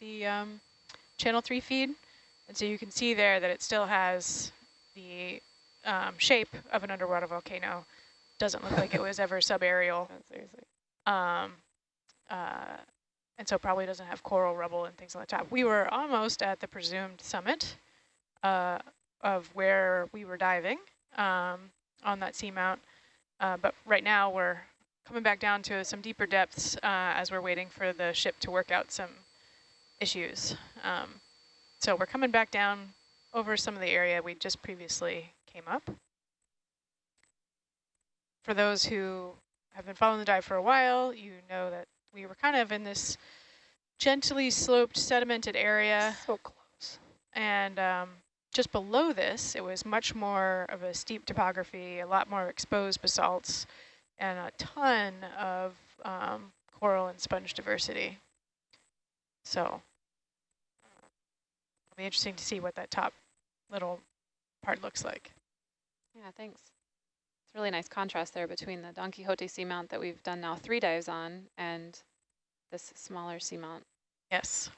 the um, channel three feed. And so you can see there that it still has the um, shape of an underwater volcano. Doesn't look like it was ever subaerial. Seriously. Um, uh, and so probably doesn't have coral rubble and things on the top. We were almost at the presumed summit uh, of where we were diving um, on that seamount. Uh, but right now we're coming back down to some deeper depths uh, as we're waiting for the ship to work out some issues. Um, so we're coming back down over some of the area we just previously came up. For those who have been following the dive for a while, you know that we were kind of in this gently sloped sedimented area. So close. And um, just below this, it was much more of a steep topography, a lot more exposed basalts, and a ton of um, coral and sponge diversity. So be interesting to see what that top little part looks like. Yeah, thanks. It's really nice contrast there between the Don Quixote seamount that we've done now three dives on and this smaller seamount. Yes.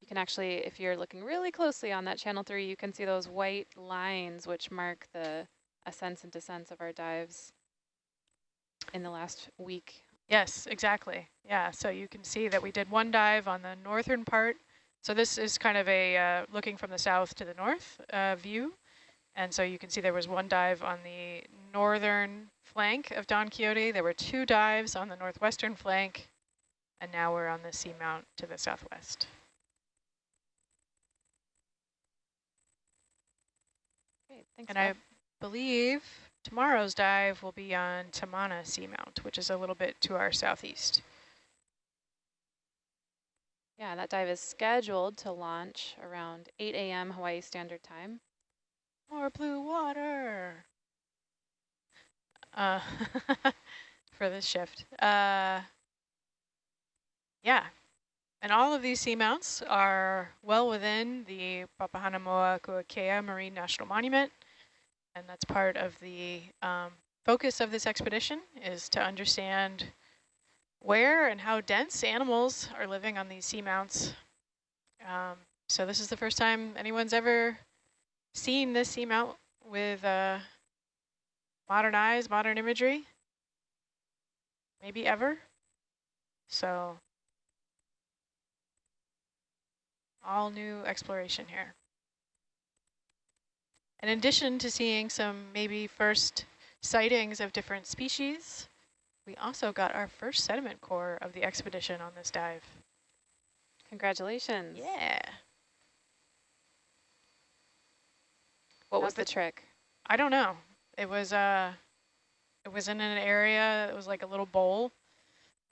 You can actually, if you're looking really closely on that channel three, you can see those white lines which mark the ascents and descents of our dives in the last week. Yes, exactly. Yeah, so you can see that we did one dive on the northern part. So this is kind of a uh, looking from the south to the north uh, view. And so you can see there was one dive on the northern flank of Don Quixote. There were two dives on the northwestern flank. And now we're on the seamount to the southwest. Great, thanks. And. I believe tomorrow's dive will be on Tamana Seamount, which is a little bit to our southeast. Yeah, that dive is scheduled to launch around 8 a.m. Hawaii Standard Time. More blue water. Uh, for this shift. Uh, yeah, and all of these seamounts are well within the Papahanaumokuakea Marine National Monument, and that's part of the um, focus of this expedition is to understand where and how dense animals are living on these seamounts. Um, so this is the first time anyone's ever seen this seamount with uh, modern eyes, modern imagery, maybe ever. So all new exploration here. In addition to seeing some maybe first sightings of different species, we also got our first sediment core of the expedition on this dive. Congratulations. Yeah. What How's was the the- trick? I don't know. It was uh it was in an area, it was like a little bowl,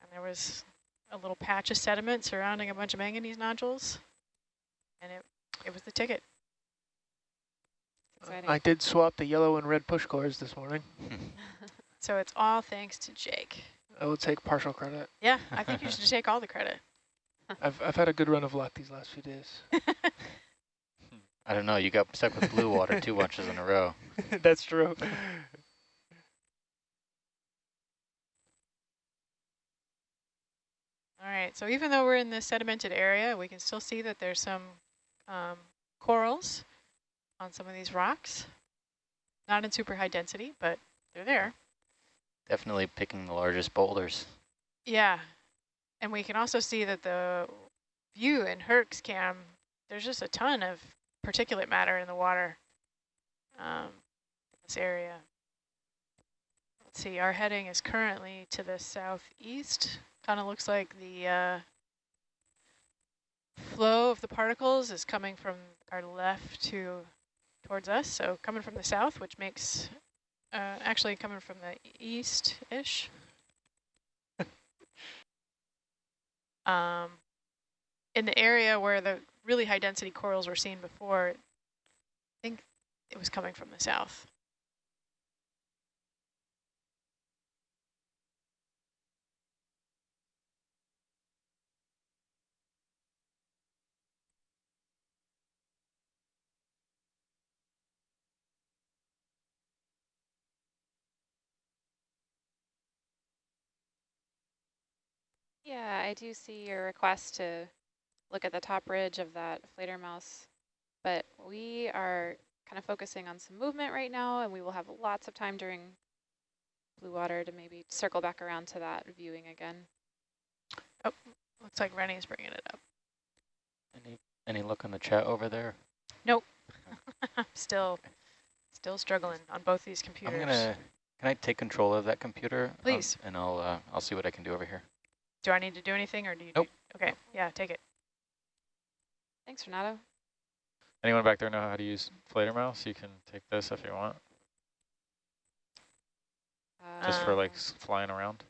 and there was a little patch of sediment surrounding a bunch of manganese nodules. And it it was the ticket. Exciting. I did swap the yellow and red push cores this morning. So it's all thanks to Jake. I will take partial credit. Yeah, I think you should take all the credit. I've, I've had a good run of luck these last few days. I don't know, you got stuck with blue water two bunches in a row. That's true. All right, so even though we're in this sedimented area, we can still see that there's some um, corals on some of these rocks. Not in super high density, but they're there. Definitely picking the largest boulders. Yeah, and we can also see that the view in Herc's cam, there's just a ton of particulate matter in the water um, in this area. Let's see, our heading is currently to the southeast. Kind of looks like the uh, flow of the particles is coming from our left to towards us, so coming from the south, which makes, uh, actually coming from the east-ish. um, in the area where the really high density corals were seen before, I think it was coming from the south. Yeah, I do see your request to look at the top ridge of that Fledermaus. But we are kind of focusing on some movement right now, and we will have lots of time during blue water to maybe circle back around to that viewing again. Oh, looks like Rennie's bringing it up. Any any look on the chat over there? Nope. Still, still struggling on both these computers. I'm gonna. Can I take control of that computer? Um, Please. and I'll uh, I'll see what I can do over here. Do I need to do anything, or do you? Nope. Do, okay, yeah, take it. Thanks, Renato. Anyone back there know how to use Fledermaus? You can take this if you want, Uh, just for like flying around.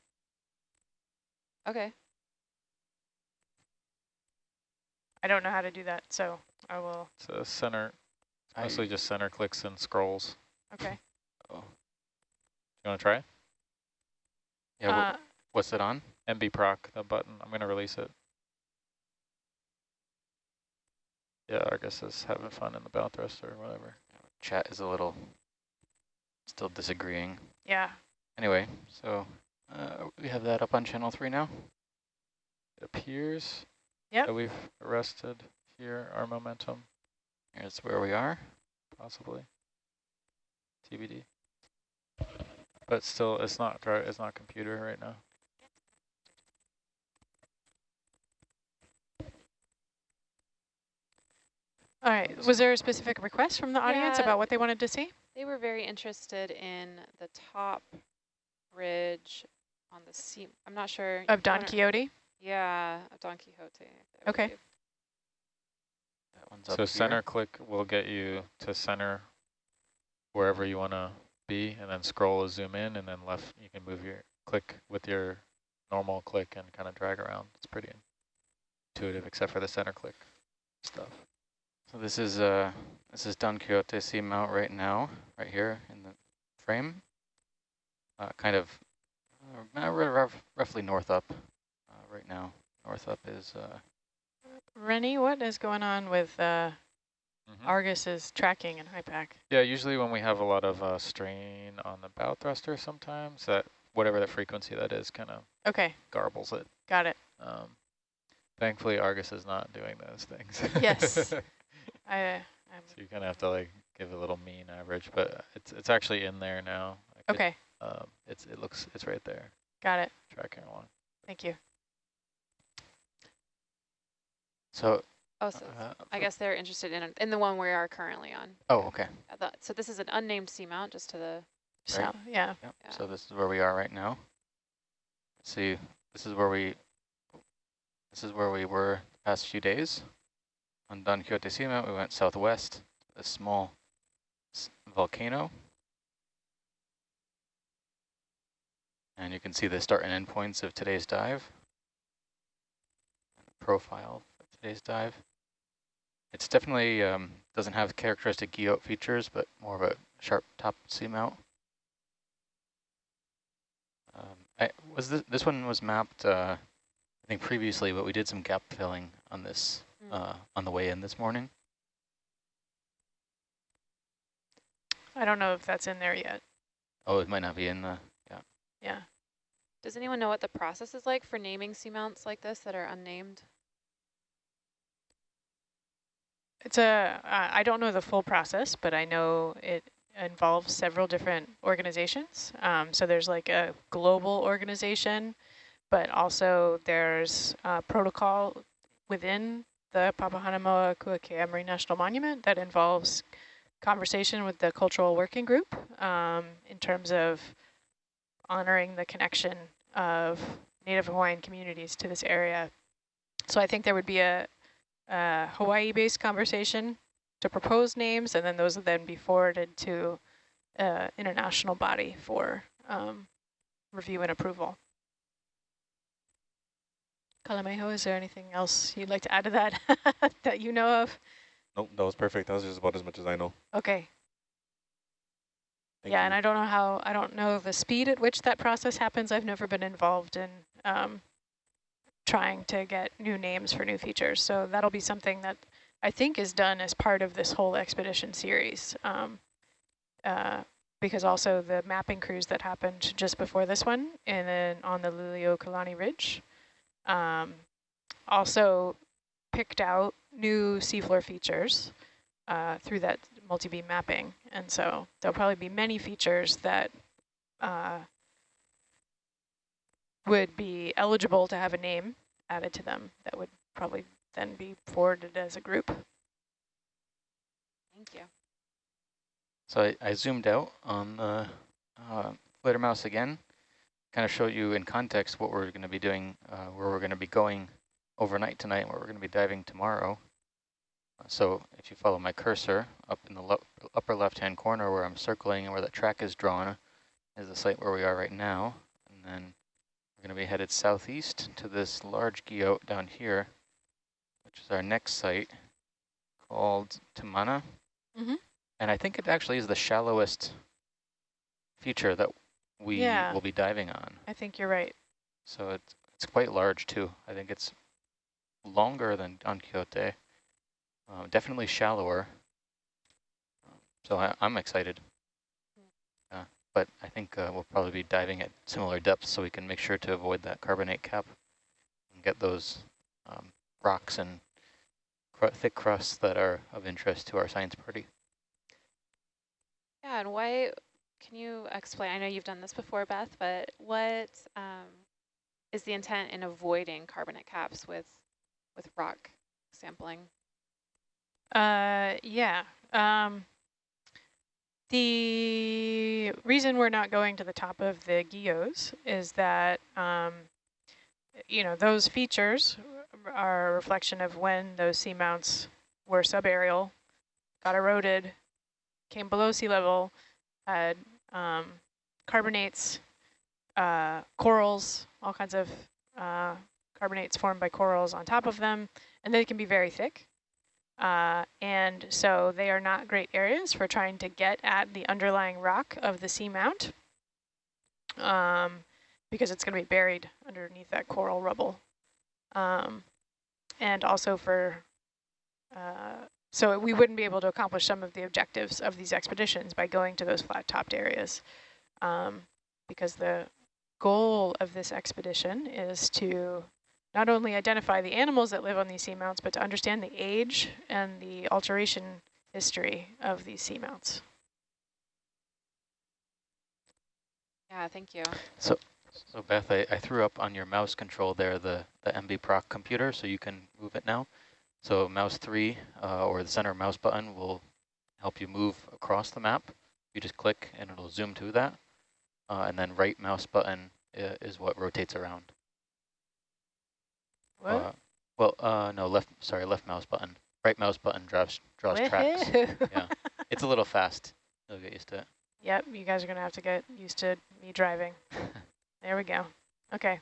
okay. I don't know how to do that, so I will. So center, I- mostly just center clicks and scrolls. Okay. oh, You want to try? it? yeah. wha- Uh, what's it on? MB proc, the button. I'm going to release it. Yeah, Argus is having fun in the bow thruster or whatever. Chat is a little still disagreeing. yeah. Anyway, so uh, we have that up on channel three now. It appears Yep. that we've arrested here our momentum, Here's where we are. possibly. TBD. But still, it's not dri- it's not computer right now. All right. Was there a specific request from the audience Yeah. about what they wanted to see? They were very interested in the top ridge on the sea. I'm not sure. Of Don Quixote? Yeah, of Don Quixote. Okay. believe. That one's up So here. center click will get you to center wherever you want to be, and then scroll is zoom in, and then left you can move your click with your normal click and kind of drag around. It's pretty intuitive, except for the center click stuff. So this is uh this is Don Quixote seamount right now, right here in the frame. Uh, kind of uh, uh, roughly north up uh, right now. North up is uh, Rennie, what is going on with uh, Mhm. Argus's tracking and HiPAP? Yeah, usually when we have a lot of uh, strain on the bow thruster, sometimes that whatever the frequency that is kind of Okay, garbles it. got it. Um, thankfully, Argus is not doing those things. Yes. so I, I'm, you kind of have to like give a little mean average, but it's it's actually in there now. I could- okay, Um, it's it looks it's right there, got it. tracking along. Thank you. so. Oh, so Uh, I guess they're interested in in the one we are currently on. Oh, okay. So this is an unnamed seamount, just to the. So, Right. yeah. Yep. Yeah. So this is where we are right now. See, this is where we this is where we were the past few days. On Don Quixote Seamount, we went southwest, a small volcano. And you can see the start and end points of today's dive. Profile of today's dive. It's definitely um, doesn't have characteristic guyot features, but more of a sharp top seamount. Um, I, was this, this one was mapped, uh, I think previously, but we did some gap filling on this. Uh, on the way in this morning. I don't know if that's in there yet. Oh, it might not be in the, yeah. Yeah. Does anyone know what the process is like for naming seamounts like this that are unnamed? It's a, uh, I don't know the full process, but I know it involves several different organizations. Um, so there's like a global organization, but also there's a protocol within the Papahanaumokuakea Marine National Monument that involves conversation with the cultural working group um, in terms of honoring the connection of Native Hawaiian communities to this area. So I think there would be a, a Hawaii-based conversation to propose names, and then those would then be forwarded to uh, international body for um, review and approval. Kalameho, is there anything else you'd like to add to that that you know of? Nope, that was perfect. That was just about as much as I know. Okay. Thank yeah, you. and I don't know how, I don't know the speed at which that process happens. I've never been involved in um, trying to get new names for new features. So that'll be something that I think is done as part of this whole expedition series. Um, uh, because also the mapping cruise that happened just before this one and then on the Liliuokalani Ridge. Um, also picked out new seafloor features uh, through that multi-beam mapping. And so there'll probably be many features that uh, would be eligible to have a name added to them that would probably then be forwarded as a group. Thank you. So I, I zoomed out on the uh, Fledermaus again, kind of show you in context what we're going to be doing, uh, where we're going to be going overnight tonight, where we're going to be diving tomorrow. Uh, so if you follow my cursor up in the le upper left-hand corner where I'm circling and where the track is drawn is the site where we are right now. And then we're going to be headed southeast to this large guyot down here, which is our next site called Tamana. Mm -hmm. And I think it actually is the shallowest feature that we Yeah. will be diving on. I think you're right. So it's, it's quite large too. I think it's longer than Don Quixote, uh, definitely shallower. Um, So I, I'm excited. Uh, but I think uh, we'll probably be diving at similar depths so we can make sure to avoid that carbonate cap and get those um, rocks and cru thick crusts that are of interest to our science party. Yeah, and why, can you explain, I know you've done this before, Beth, but what um, is the intent in avoiding carbonate caps with, with rock sampling? Uh, yeah. Um, the reason we're not going to the top of the guyots is that, um, you know, those features are a reflection of when those seamounts were subaerial, got eroded, came below sea level, had um, carbonates, uh, corals, all kinds of uh, carbonates formed by corals on top of them, and they can be very thick. Uh, and so they are not great areas for trying to get at the underlying rock of the seamount um, because it's going to be buried underneath that coral rubble. Um, and also for, uh, so we wouldn't be able to accomplish some of the objectives of these expeditions by going to those flat-topped areas um, because the goal of this expedition is to not only identify the animals that live on these seamounts, but to understand the age and the alteration history of these seamounts. Yeah, thank you. So so Beth, I, I threw up on your mouse control there the, the MBProc computer, so you can move it now. So mouse three uh, or the center mouse button will help you move across the map. You just click and it'll zoom to that. Uh, and then right mouse button uh, is what rotates around. What? Uh, well, uh, no, left, sorry, left mouse button. Right mouse button draws, draws tracks. Yeah, it's a little fast. You'll get used to it. Yep, you guys are going to have to get used to me driving. There we go. Okay.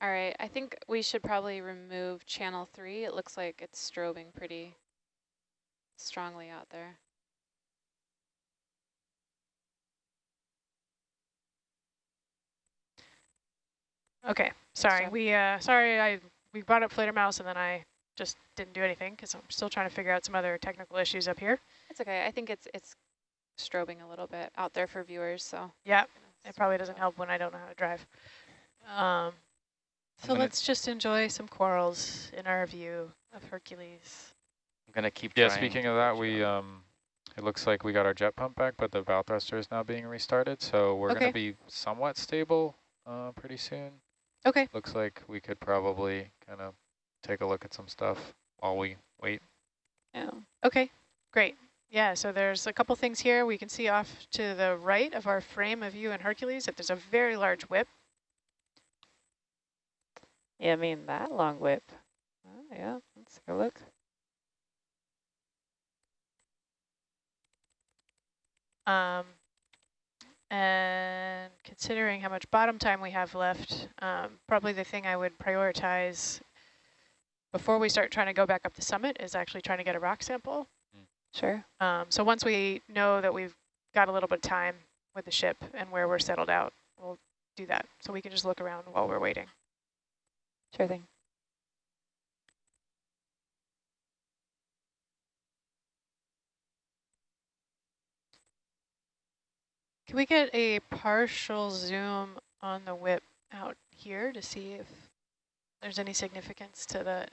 All right, I think we should probably remove channel three. It looks like it's strobing pretty strongly out there. Okay. Sorry. We uh sorry I we brought up Fledermaus and then I just didn't do anything because I'm still trying to figure out some other technical issues up here. It's okay. I think it's it's strobing a little bit out there for viewers, so. Yeah, it probably doesn't help when I don't know how to drive. Um, so gonna- let's just enjoy some corals in our view of Hercules. I'm gonna keep. Yeah, speaking of that, we um, it looks like we got our jet pump back, but the bow thruster is now being restarted, so we're Okay. gonna be somewhat stable uh, pretty soon. Okay. Looks like we could probably kind of take a look at some stuff while we wait. Yeah. Okay, great. Yeah, so there's a couple things here. We can see off to the right of our frame of view in Hercules that there's a very large whip. Yeah, I mean that long whip. Oh, yeah, let's take a look. Um, and considering how much bottom time we have left, um, probably the thing I would prioritize before we start trying to go back up the summit is actually trying to get a rock sample. Sure. Um, so once we know that we've got a little bit of time with the ship and where we're settled out, we'll do that. So we can just look around while we're waiting. Sure thing. Can we get a partial zoom on the whip out here to see if there's any significance to the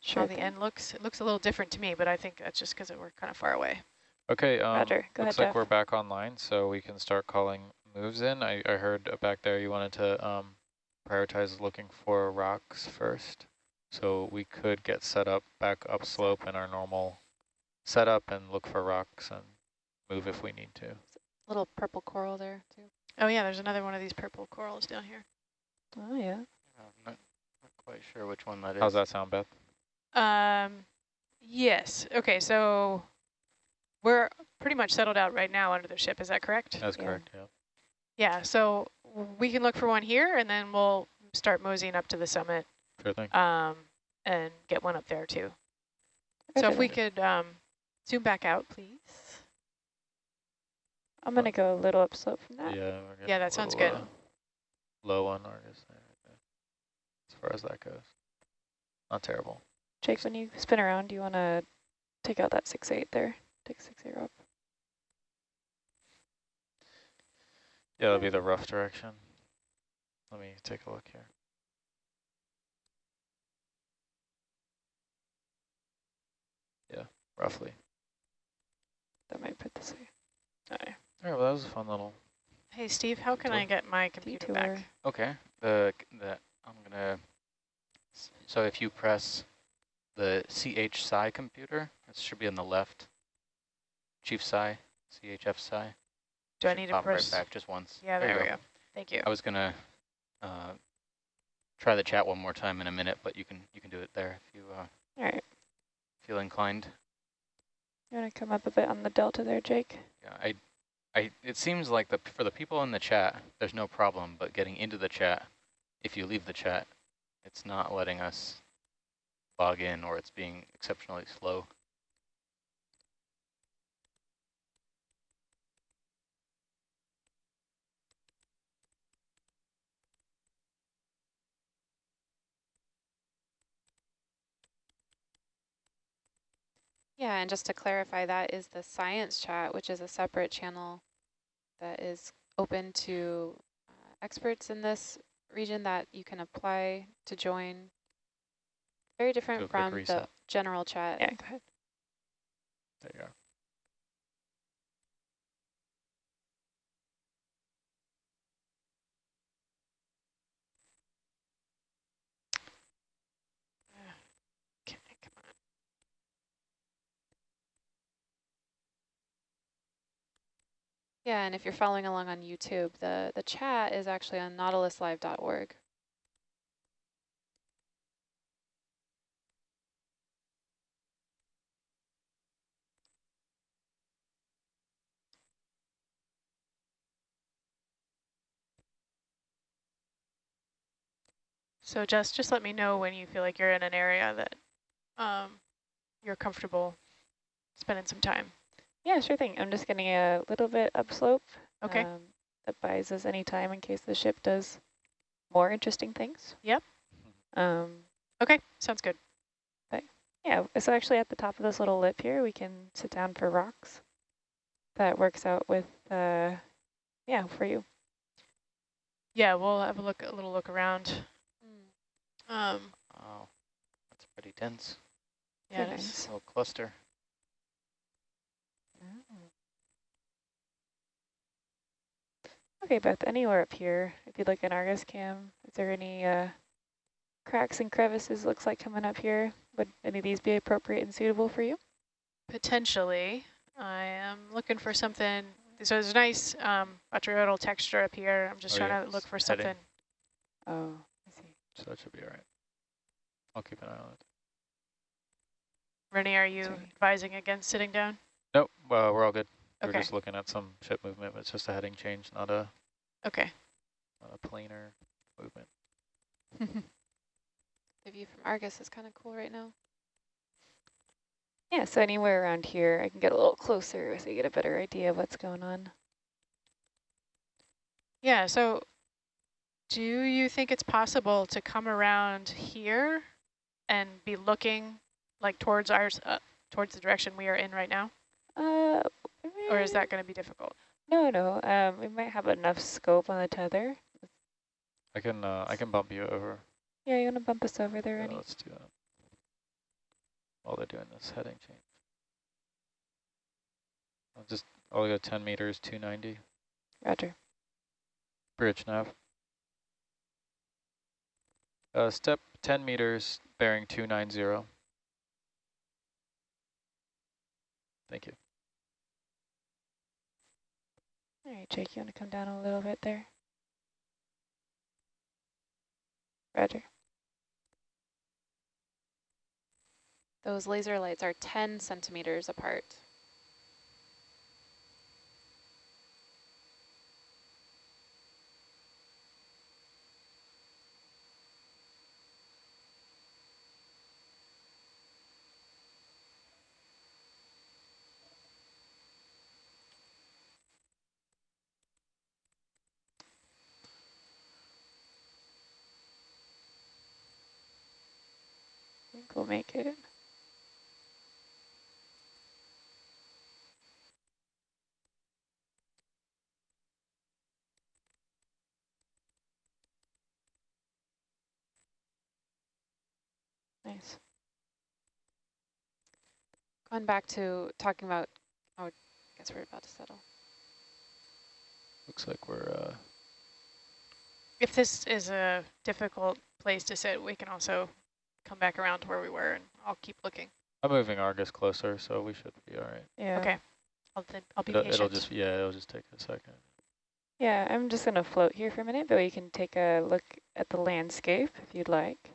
Sure how the thing. end looks? It looks a little different to me, but I think that's just because we're kind of far away. Okay, um, Roger. Go looks ahead, like Jeff. we're back online, so we can start calling moves in. I, I heard uh, back there you wanted to um, prioritize looking for rocks first. So we could get set up back upslope in our normal setup and look for rocks and move if we need to. Little purple coral there too. Oh yeah, there's another one of these purple corals down here. Oh, yeah. I'm not, not quite sure which one that is. How's that sound, Beth? Um, yes. Okay, so we're pretty much settled out right now under the ship. Is that correct? That's Yeah. correct, yeah. Yeah. So we can look for one here, and then we'll start moseying up to the summit Sure thing. um, and get one up there too. So if we could um, zoom back out, please. I'm going to go a little upslope from that. Yeah, Yeah, that sounds little, good. uh, low on Argus there, as far as that goes. Not terrible. Jake, when you spin around, do you want to take out that six eight there? Take six eight up. Yeah, that'll be the rough direction. Let me take a look here. Yeah, roughly. That might put this way. All right. All right, well, that was a fun little. Hey, Steve, how can I get my computer Detour. back? Okay, the, the, I'm gonna, so if you press the CH Sci computer, it should be on the left. Chief Sci, CHF Sci. Do I need to press? right back just once? Yeah, there, we go. Thank you. I was gonna uh, try the chat one more time in a minute, but you can you can do it there if you uh, All right. feel inclined. You want to come up a bit on the delta there, Jake? Yeah, I, I. It seems like the for the people in the chat, there's no problem, but getting into the chat, if you leave the chat, it's not letting us log in, or it's being exceptionally slow. Yeah, and just to clarify, that is the science chat, which is a separate channel that is open to uh, experts in this region that you can apply to join. Very different quick from the general chat. Yeah, go ahead. There you go. Yeah, and if you're following along on YouTube, the, the chat is actually on nautiluslive.org. So just just let me know when you feel like you're in an area that um, you're comfortable spending some time. Yeah, sure thing. I'm just getting a little bit upslope. Okay. Um, that buys us any time in case the ship does more interesting things. Yep. Um, Okay, sounds good. But yeah, so actually at the top of this little lip here, we can sit down for rocks. That works out with, uh, yeah, for you. Yeah, we'll have a look, a little look around. Um, Oh, that's pretty dense. yeah, it is. nice. Little cluster. Okay, Beth, anywhere up here, if you look in Argus cam, is there any uh, cracks and crevices looks like coming up here? Would any of these be appropriate and suitable for you? Potentially, I am looking for something. So there's a nice um, botryoidal texture up here. I'm just Oh, trying yeah, to look for it's heading. something. Oh, I see. So that should be all right. I'll keep an eye on it. Rennie, are you Sorry. advising against sitting down? Nope, well, we're all good. We're Okay. just looking at some ship movement, but it's just a heading change, not a, Okay. not a planar movement. The view from Argus is kind of cool right now. Yeah, so anywhere around here, I can get a little closer so you get a better idea of what's going on. Yeah, Yeah, so do you think it's possible to come around here and be looking like towards ours, uh, towards the direction we are in right now? Uh, Or is that going to be difficult? No, no. Um, we might have enough scope on the tether. I can uh, I can bump you over. Yeah, you want to bump us over there, Yeah, Rennie? let's do that. While they're doing this heading change. I'll just I'll go 10 meters, 290. Roger. Bridge nav. Uh, step 10 meters, bearing 290. Thank you. All right, Jake, you want to come down a little bit there? Roger. Those laser lights are 10 centimeters apart. Make it. Nice. Going back to talking about, oh, I guess we're about to settle. Looks like we're uh, If this is a difficult place to sit, we can also come back around to where we were and I'll keep looking. I'm moving Argus closer, so we should be all right. Yeah. Okay. I'll, th I'll be It'll, patient. it'll just yeah, it'll just take a second. Yeah, I'm just going to float here for a minute, but we can take a look at the landscape if you'd like.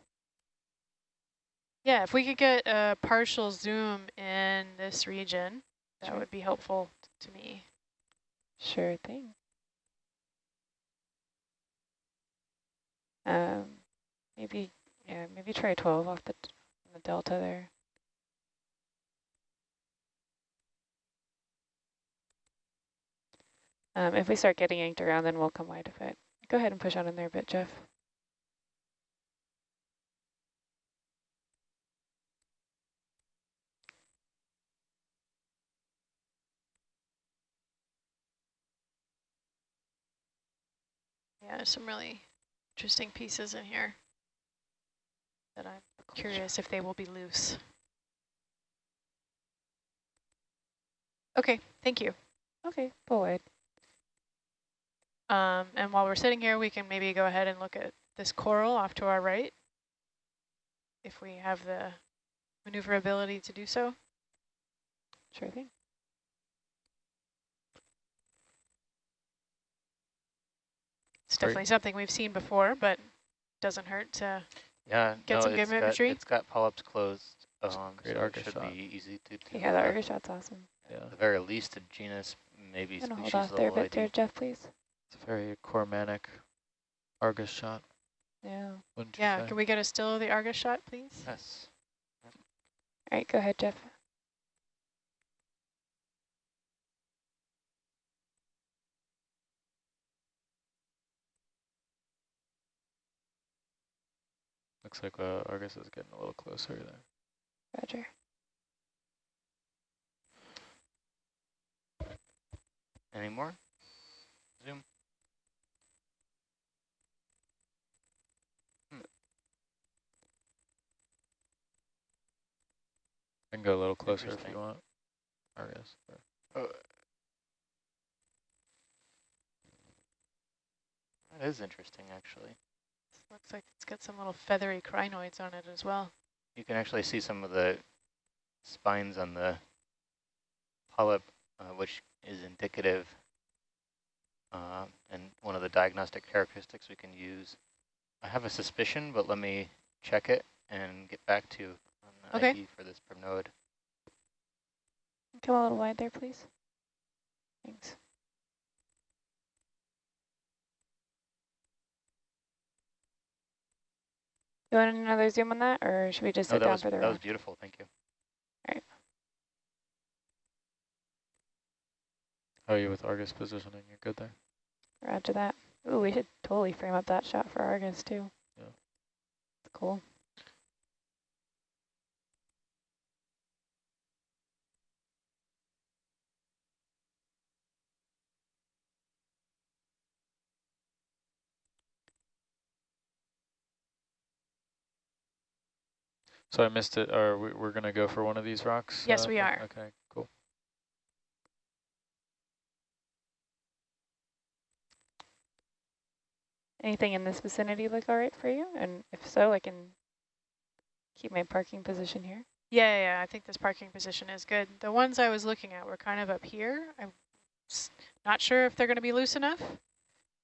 Yeah, if we could get a partial zoom in this region, that Sure. would be helpful to me. Sure thing. Um, maybe, yeah, maybe try 12 off the, the delta there. Um, if we start getting yanked around, then we'll come wide of it. Go ahead and push on in there a bit, Jeff. Yeah, some really interesting pieces in here that I'm curious if they will be loose. Okay, thank you. Okay, pull wide. Um, and while we're sitting here, we can maybe go ahead and look at this coral off to our right, if we have the maneuverability to do so. Sure thing. It's Great. definitely something we've seen before, but doesn't hurt to, Yeah, Get no, some it's good got, imagery? it's got polyps closed, um, great so Argus it should shot. be easy to do. Yeah, the Argus shot's awesome. Yeah, At the very least, a genus, maybe I'm gonna hold species off there a level bit there, Jeff, please. it's a very Cormanic Argus shot. Yeah. Yeah, say? can we get a still of the Argus shot, please? Yes. All right, go ahead, Jeff. Looks like uh, Argus is getting a little closer there. Roger. Any more? Zoom. I can go a little closer if you want. Argus. or- That is interesting, actually. Looks like it's got some little feathery crinoids on it as well. You can actually see some of the spines on the polyp, uh, which is indicative uh, and one of the diagnostic characteristics we can use. I have a suspicion, but let me check it and get back to you on the Okay. ID for this primnoid. Come a little wide there, please. Thanks. You want another zoom on that, or should we just No, sit down was, for the rest? that was round? beautiful, thank you. How are you with Argus positioning? You're good there? Roger that. Ooh, we should totally frame up that shot for Argus too. Yeah. Cool. So I missed it. Are we, we're gonna go for one of these rocks? Yes, uh, we are. Okay, cool. Anything in this vicinity look all right for you? And if so, I can keep my parking position here. Yeah, yeah, yeah, I think this parking position is good. The ones I was looking at were kind of up here. I'm not sure if they're going to be loose enough,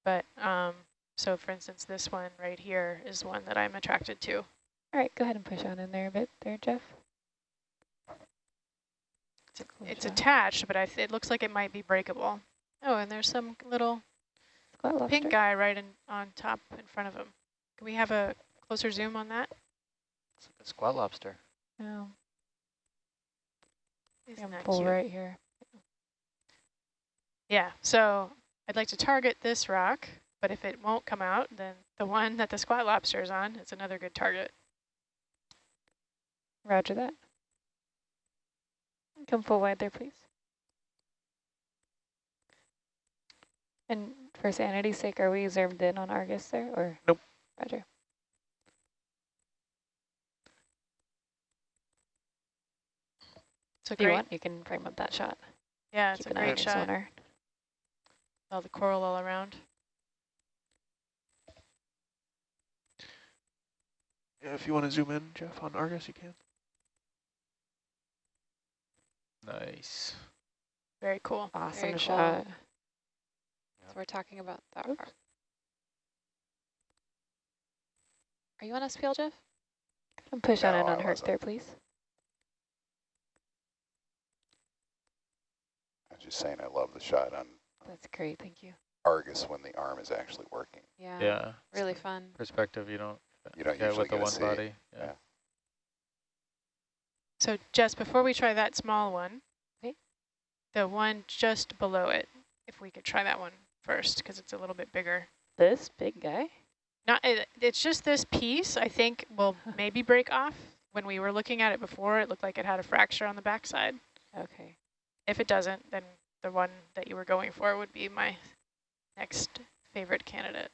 but um, so for instance, this one right here is one that I'm attracted to. All right, go ahead and push on in there a bit there, Jeff. It's, Cool it's attached, but I it looks like it might be breakable. Oh, and there's some little pink guy right in, on top in front of him. Can we have a closer zoom on that? It's like a squat lobster. Oh, Isn't that cute? right here. Yeah, so I'd like to target this rock, but if it won't come out, then the one that the squat lobster is on is another good target. Roger that. Come full wide there, please. And for sanity's sake, are we zoomed in on Argus there, or? Nope. Roger. It's a If you want, you can frame up that shot. yeah, it's Keep a an eye great shot. sonar. All the coral all around. Yeah, if you want to zoom in, Jeff, on Argus, you can. Nice. Very cool. Awesome Very cool. shot. So we're talking about that. Oops. rock. Are you on SPL, Jeff? And push on No, in I on Herc wasn't. there, please. I was just saying I love the shot on That's great, thank you. Argus when the arm is actually working. Yeah. Yeah. Really fun. Perspective you don't You don't get usually with the get to one see. body. Yeah. Yeah. So Jess, before we try that small one, Okay. the one just below it, if we could try that one first, because it's a little bit bigger. This big guy? Not, it, it's just this piece, I think, will maybe break off. When we were looking at it before, it looked like it had a fracture on the backside. Okay. If it doesn't, then the one that you were going for would be my next favorite candidate.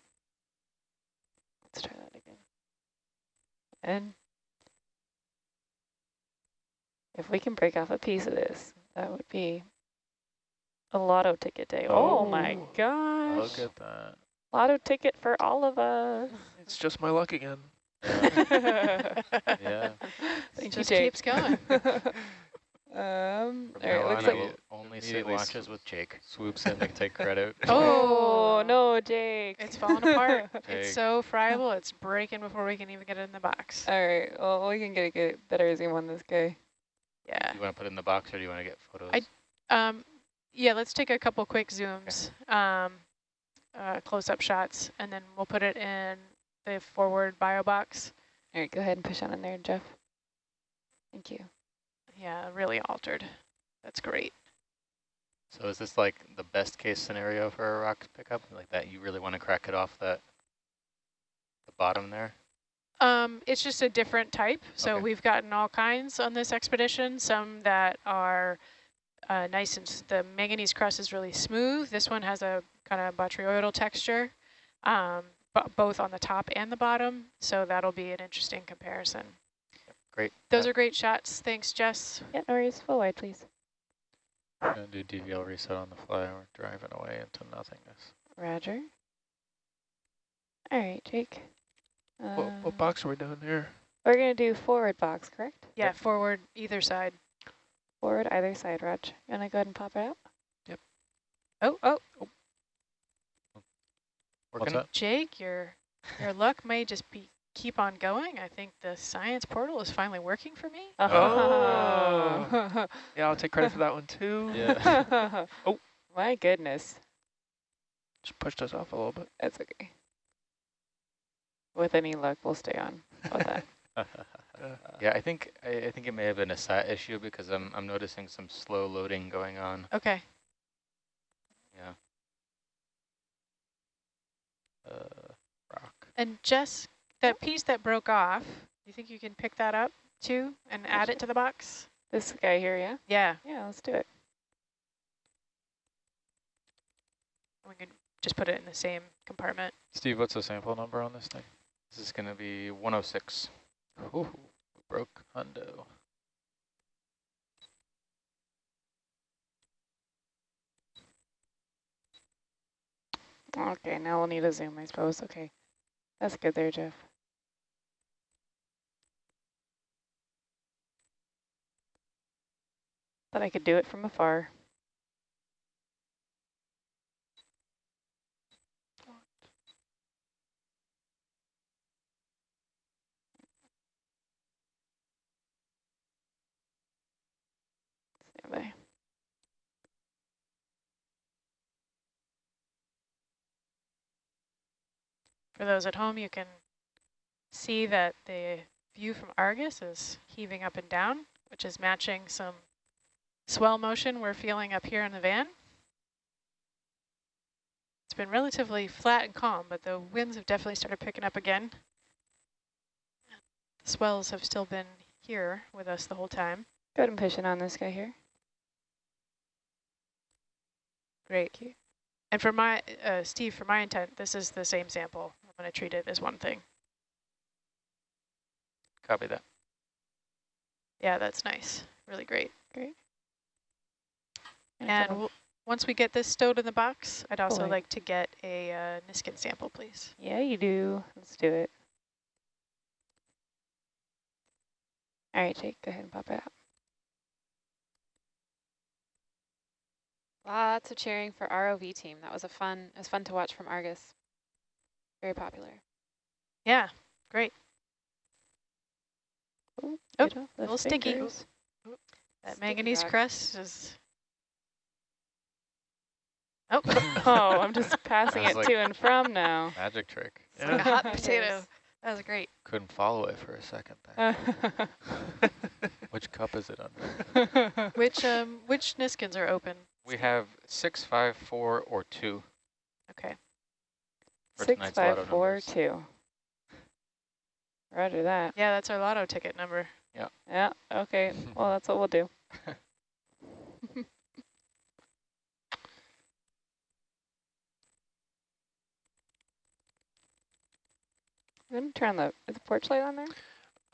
Let's try that again. And if we can break off a piece of this, that would be a lotto ticket day. Oh, my Oh. gosh. Look at that. Lotto ticket for all of us. It's just my luck again. Yeah. yeah. yeah. Thank you, just Jake. keeps going. um, all right, looks on, I like. will only sit watches with Jake. Swoops in to take credit. Oh, no, Jake. It's falling apart. Jake. It's so friable, it's breaking before we can even get it in the box. All right, well, we can get a good, better zoom on this guy. Yeah. Do you want to put it in the box or do you want to get photos? I- Um, yeah, let's take a couple quick zooms, um, uh, close-up shots, and then we'll put it in the forward bio box. All right, go ahead and push on in there, Jeff. Thank you. Yeah, really altered. That's great. so is this like the best case scenario for a rock pickup? Like that you really want to crack it off that the bottom there? Um, it's just a different type. So Okay. we've gotten all kinds on this expedition. Some that are uh, nice and the manganese crust is really smooth. This one has a kind of botryoidal texture, um, both on the top and the bottom. So that'll be an interesting comparison. Great. Those Yeah. are great shots. Thanks, Jess. Yeah, no worries. Full wide, please. I'm Gonna do DVL reset on the fly. We're driving away into nothingness. Roger. All right, Jake. What, Uh, what box are we doing here? We're going to do forward box, correct? Yeah, forward either side. Forward either side, Raj. You want to go ahead and pop it out? Yep. Oh, oh, What's Working? that? Jake, your your luck may just be keep on going. I think the science portal is finally working for me. Oh. Yeah, I'll take credit for that one too. Yeah. Oh. My goodness. Just pushed us off a little bit. That's okay. With any luck, we'll stay on with that. Yeah, I think I, I think it may have been a sat issue because I'm I'm noticing some slow loading going on. Okay. Yeah. Uh, rock. And Jess, that piece that broke off, you think you can pick that up too and add it to the box? This guy here, yeah? Yeah, Yeah, let's do it. we can just put it in the same compartment. Steve, what's the sample number on this thing? This is going to be 106. Ooh, broke hundo. Okay, now we'll need a zoom, I suppose. Okay. That's good there, Jeff. Thought I could do it from afar. For those at home, you can see that the view from Argus is heaving up and down, which is matching some swell motion we're feeling up here in the van. It's been relatively flat and calm, but the winds have definitely started picking up again. The swells have still been here with us the whole time. Go ahead and push it on this guy here. Great. And for my, uh, Steve, for my intent, this is the same sample. I'm going to treat it as one thing. Copy that. Yeah, that's nice. Really great. And And double- we'll, once we get this stowed in the box, I'd also Boy. like to get a uh, Niskin sample, please. yeah, you do. Let's do it. All right, Jake, go ahead and pop it out. Lots of cheering for ROV team. That was a fun, it was fun to watch from Argus. Very popular. Yeah, great. Ooh, Oh, get off the little sticky. fingers. That Sticky manganese rock. crust is... Oh, Oh, I'm just passing it like- to and from now. Magic trick. it's like a hot potato. That was great. Couldn't follow it for a second there. Which cup is it under? Which um which Niskins are open? We have six, five, four, or two. Okay. For Six, tonight's five, lotto four, numbers. two. Roger that. Yeah, that's our lotto ticket number. Yeah, Yeah. okay. Well, that's what we'll do. I'm gonna turn the, is the porch light on there?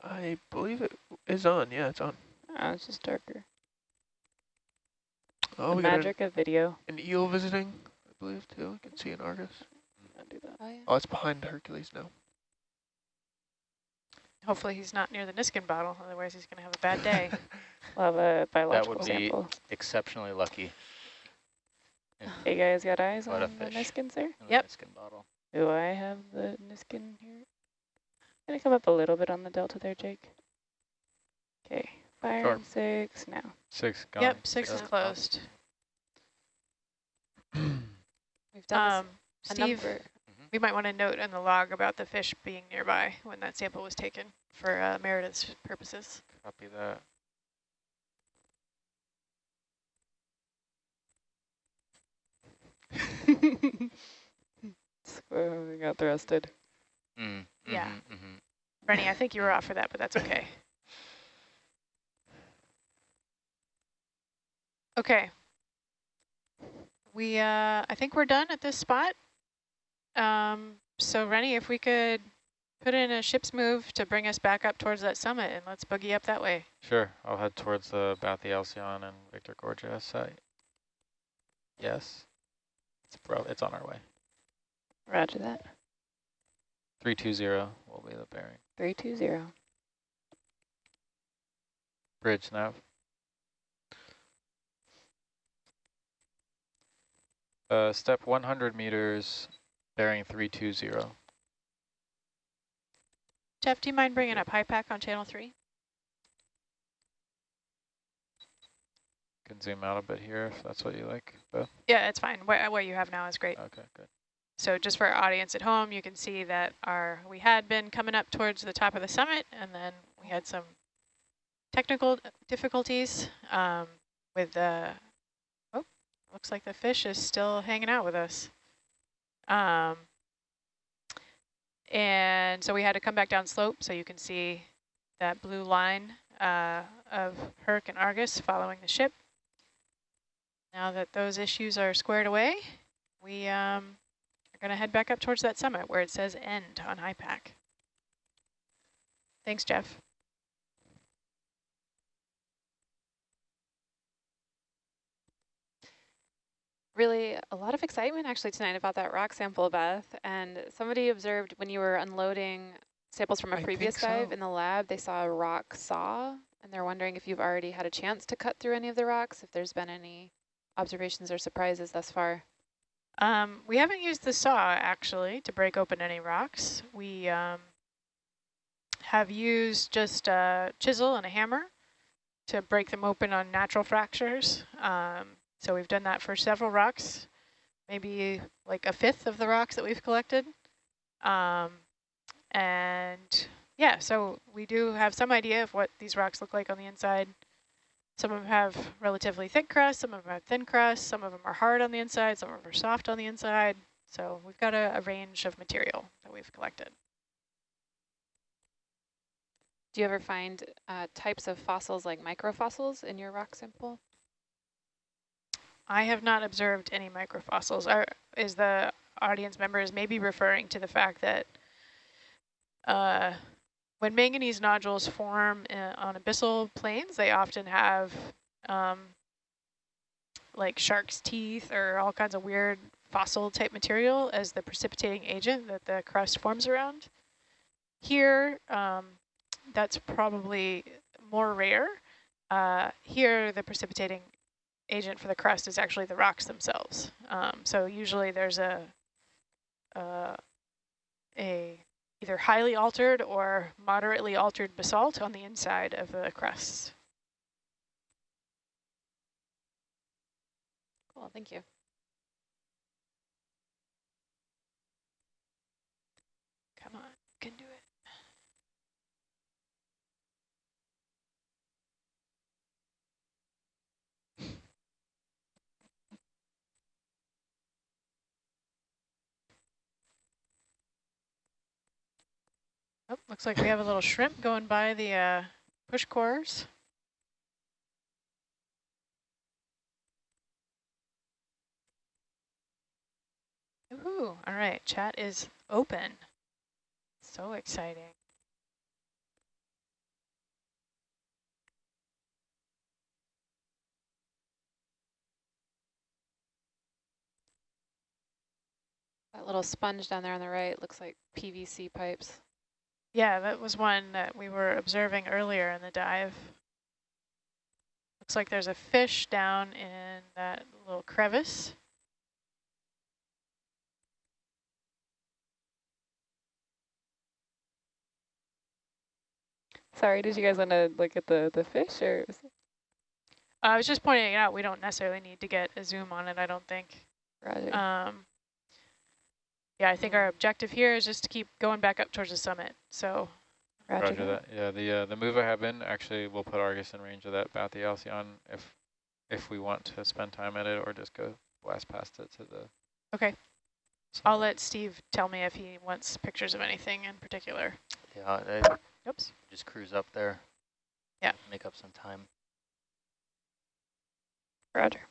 I believe it is on. Yeah, it's on. Oh, it's just darker. Oh, the we got an, magic of video. an eel visiting, I believe, too. I can see an Argus. I'll do that. Oh yeah. Oh, it's behind Hercules now. Hopefully he's not near the Niskin bottle, otherwise he's going to have a bad day. We'll have a biological be- sample. Exceptionally lucky. Yeah. Hey guys, got eyes What a on the fish. Niskins there? in the Yep. Niskin bottle. Do I have the Niskin here? Gonna come up a little bit on the delta there, Jake. Okay, fire Sure. and six now. Six gone. yep, six is closed. We've done Um, this a Steve, number. We might want to note in the log about the fish being nearby when that sample was taken for uh, Meredith's purposes. Copy that. We got thrusted. Mm, Yeah. mhm, mhm. Rennie, I think you were off for that, but that's okay. Okay. We, uh, I think we're done at this spot. Um, so Rennie, if we could put in a ship's move to bring us back up towards that summit and let's boogie up that way. Sure, I'll head towards the Bathyalcyon and Victorgorgia site. Yes. It's, bro, it's on our way. Roger that. 320 will be the bearing. Three two zero. Bridge nav. Uh, step 100 meters, bearing 320. Jeff, do you mind bringing up HiPAP on channel three? Can zoom out a bit here if that's what you like, Beth. Yeah, it's fine. What, what you have now is great. Okay, good. So just for our audience at home, you can see that our we had been coming up towards the top of the summit, and then we had some technical difficulties um, with the. Oh, looks like the fish is still hanging out with us. Um, And so we had to come back down slope so you can see that blue line uh, of Herc and Argus following the ship. Now that those issues are squared away, we um, are going to head back up towards that summit where it says end on HiPAP. Thanks, Jeff. Really a lot of excitement actually tonight about that rock sample, Beth. And somebody observed when you were unloading samples from a I previous think dive so. in the lab, they saw a rock saw, and they're wondering if you've already had a chance to cut through any of the rocks, if there's been any observations or surprises thus far. Um, we haven't used the saw actually to break open any rocks. We um, have used just a chisel and a hammer to break them open on natural fractures. Um, so we've done that for several rocks, maybe like a fifth of the rocks that we've collected. Um, and yeah, so we do have some idea of what these rocks look like on the inside. Some of them have relatively thick crust, some of them have thin crust, some of them are hard on the inside, some of them are soft on the inside. So we've got a, a range of material that we've collected. Do you ever find uh, types of fossils like microfossils in your rock sample? I have not observed any microfossils. Are, is the audience members maybe referring to the fact that uh, when manganese nodules form uh, on abyssal plains, they often have um, like shark's teeth or all kinds of weird fossil type material as the precipitating agent that the crust forms around. Here, um, that's probably more rare. Uh, here, the precipitating agent for the crust is actually the rocks themselves. Um, so usually there's a, uh, a either highly altered or moderately altered basalt on the inside of the crusts. Cool, thank you. Come on, you can do it. Oh, looks like we have a little shrimp going by the uh, push cores. Ooh, all right, chat is open. So exciting. That little sponge down there on the right looks like PVC pipes. Yeah, that was one that we were observing earlier in the dive. Looks like there's a fish down in that little crevice. Sorry, did you guys want to look at the, the fish or? was I was just pointing it out. We don't necessarily need to get a zoom on it, I don't think. Roger. Um, yeah, I think our objective here is just to keep going back up towards the summit. So Roger, Roger that. Yeah, the uh, the move I have in actually we'll put Argus in range of that Bathyalcyon if if we want to spend time at it or just go blast past it to the. Okay. I'll let Steve tell me if he wants pictures of anything in particular. Yeah, I Oops. just cruise up there. Yeah. Make up some time. Roger.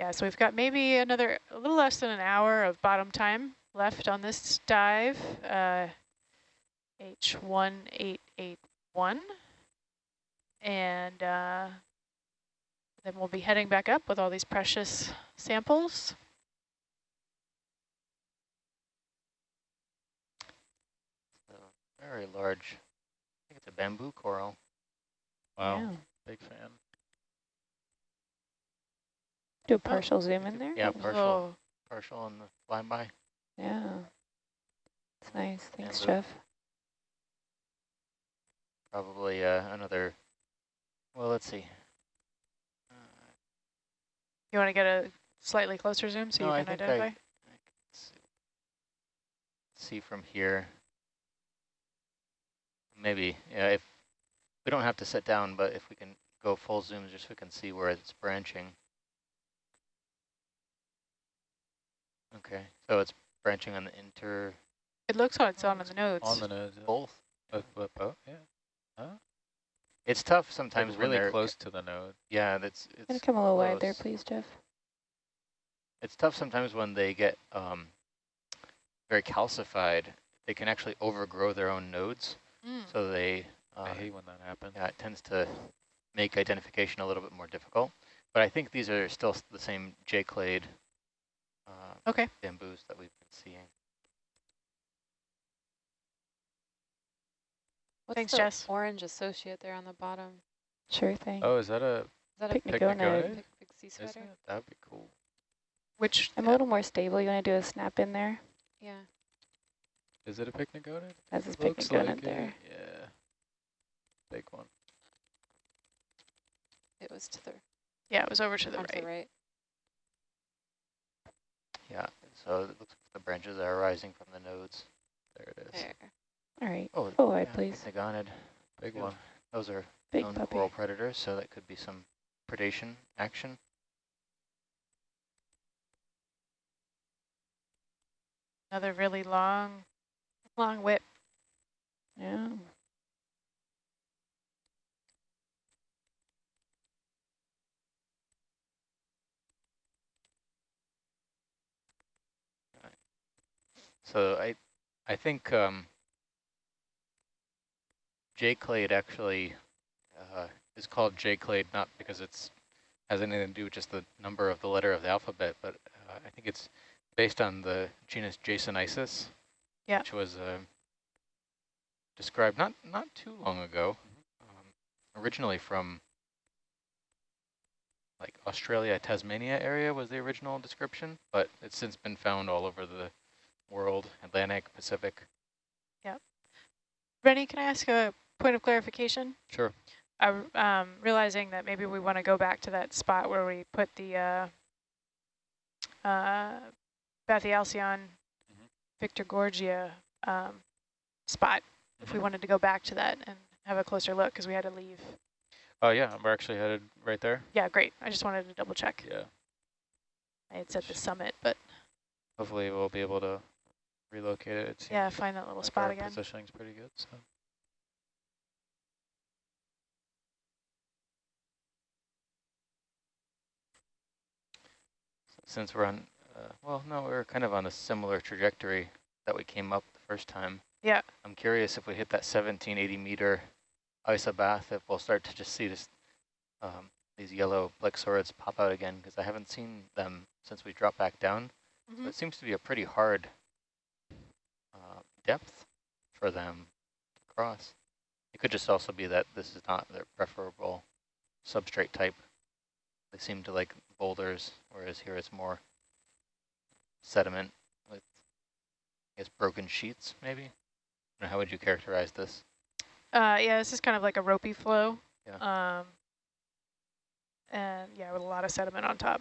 Yeah, so we've got maybe another, a little less than an hour of bottom time left on this dive, uh, H1881. And uh, then we'll be heading back up with all these precious samples. Very large. I think it's a bamboo coral. Wow, Yeah. big fan. Do a partial zoom in there? Yeah, partial, little- partial on the flyby. Yeah. It's nice. Thanks, Bamboo. Jeff. Probably uh, another. Well, let's see. Uh, You want to get a slightly closer zoom so No, you can think I- identify? Let's see. see from here. Maybe, yeah, if we don't have to sit down, but if we can go full zoom just so we can see where it's branching. Okay, so it's branching on the inter, It looks how it's on the nodes. On the nose. yeah. Both. Uh, but both, yeah. Huh? It's tough sometimes when really they're close to the node. Yeah, that's Gonna come a little wide there, please, Jeff. it's tough sometimes when they get um, very calcified. They can actually overgrow their own nodes, Mm. so they uh, I hate when that happens. yeah, it tends to make identification a little bit more difficult. But I think these are still the same J-clade uh, Okay. bamboos that we've been seeing. What's Thanks, the Jess. orange associate there on the bottom? Sure thing. Oh, is that a Is that a Picnic picnic gonad. gonad? big, big sea Isn't sweater? That'd be cool. Which, I'm a little more stable. You want to do a snap in there? Yeah. Is it a pycnogonid? That's a picnic Looks like there. it. Yeah. Big one. It was to the, yeah, it was over to the on to the right. Yeah, so it looks like the branches are rising from the nodes. There it is. There. All right. Oh, Full wide, yeah, please. Pycnogonid. Big Yeah. one. Those are Big known puppy. coral predators, so that could be some predation action. Another really long, long whip. Yeah. So I, I think um, J-clade actually uh, is called J-clade not because it's has anything to do with just the number of the letter of the alphabet, but uh, I think it's based on the genus Jasonisis, Yeah. which was uh, described not not too long ago, um, originally from like Australia, Tasmania area was the original description, but it's since been found all over the world, Atlantic, Pacific. Yeah. Rennie, can I ask a point of clarification? Sure. I, um, realizing that maybe we want to go back to that spot where we put the uh, uh, Bathyalcyon Victorgorgia um, spot, if we wanted to go back to that and have a closer look, because we had to leave. Oh yeah, we're actually headed right there. Yeah, great. I just wanted to double check. Yeah. I had said the summit, but Hopefully we'll be able to relocate it. it yeah, find that little like spot again. Positioning's pretty good. So. Since we're on, uh, well, no, we're kind of on a similar trajectory that we came up the first time. Yeah. I'm curious if we hit that 1780 meter isobath, if we'll start to just see this, um, these yellow plexaurids pop out again, because I haven't seen them since we dropped back down. Mhm. So it seems to be a pretty hard depth for them to cross. It could just also be that this is not their preferable substrate type. They seem to like boulders, whereas here it's more sediment with, I guess, broken sheets, maybe? How would you characterize this? Uh, yeah, this is kind of like a ropey flow. Yeah. Um, and yeah, with a lot of sediment on top.